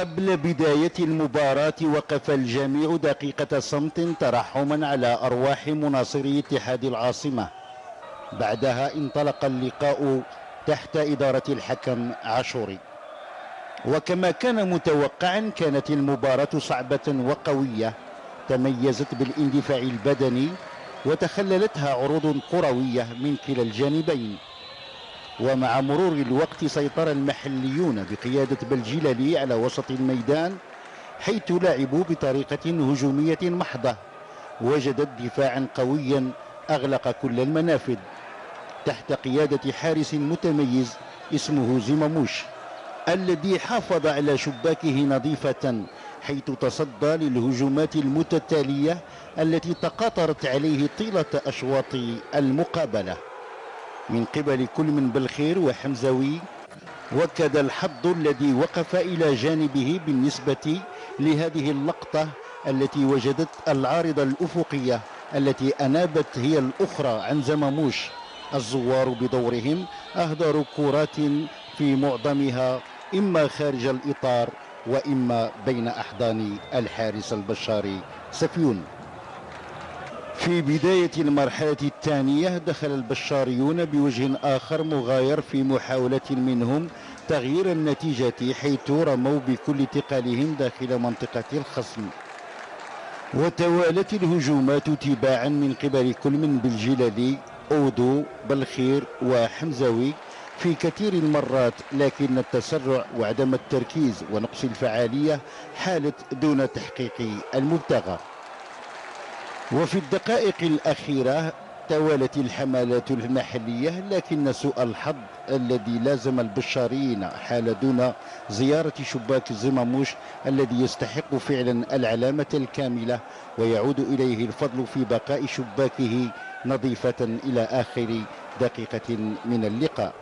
وقبل بداية المباراة وقف الجميع دقيقة صمت ترحما على أرواح مناصري اتحاد العاصمة. بعدها انطلق اللقاء تحت إدارة الحكم عاشوري. وكما كان متوقعا كانت المباراة صعبة وقوية. تميزت بالاندفاع البدني وتخللتها عروض كروية من كلا الجانبين ومع مرور الوقت سيطر المحليون بقيادة بلجيلالي على وسط الميدان حيث لعبوا بطريقة هجومية محضة وجدت دفاعا قويا أغلق كل المنافذ تحت قيادة حارس متميز اسمه زماموش الذي حافظ على شباكه نظيفة حيث تصدى للهجومات المتتالية التي تقاطرت عليه طيلة أشواط المقابلة. من قبل كل من بالخير وحمزوي وكذا الحظ الذي وقف إلى جانبه بالنسبة لهذه اللقطة التي وجدت العارضة الأفقية التي أنابت هي الأخرى عن زماموش. الزوار بدورهم أهدروا كرات في معظمها إما خارج الإطار وإما بين أحضان الحارس البشاري سفيون. في بداية المرحلة الثانية دخل البشاريون بوجه آخر مغاير في محاولة منهم تغيير النتيجة حيث رموا بكل ثقلهم داخل منطقة الخصم. وتوالت الهجومات تباعا من قبل كل من بالجلالي أودو بالخير وحمزوي في كثير المرات لكن التسرع وعدم التركيز ونقص الفعالية حالت دون تحقيق المبتغى. وفي الدقائق الأخيرة توالت الحملات المحلية لكن سوء الحظ الذي لازم البشاريين حال دون زيارة شباك الزماموش الذي يستحق فعلا العلامة الكاملة ويعود إليه الفضل في بقاء شباكه نظيفة إلى آخر دقيقة من اللقاء.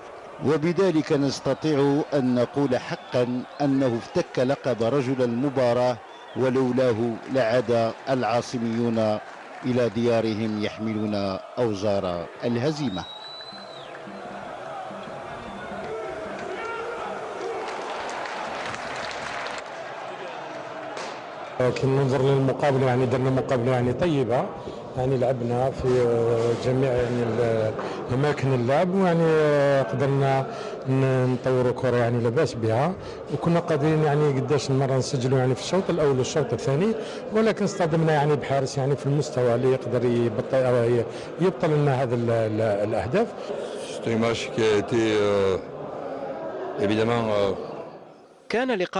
وبذلك نستطيع أن نقول حقا أنه افتك لقب رجل المباراة ولولاه لعاد العاصميون إلى ديارهم يحملون أوزار الهزيمة. كي ننظر للمقابلة يعني درنا مقابلة يعني طيبة يعني لعبنا في جميع يعني أماكن اللعب ويعني قدرنا نطوروا كرة يعني لاباس بها وكنا قادرين يعني قداش مرة نسجلوا يعني في الشوط الأول والشوط الثاني ولكن اصطدمنا يعني بحارس يعني في المستوى اللي يقدر يبطل يبطل لنا هذا الأهداف. Euh, euh, كان لقاء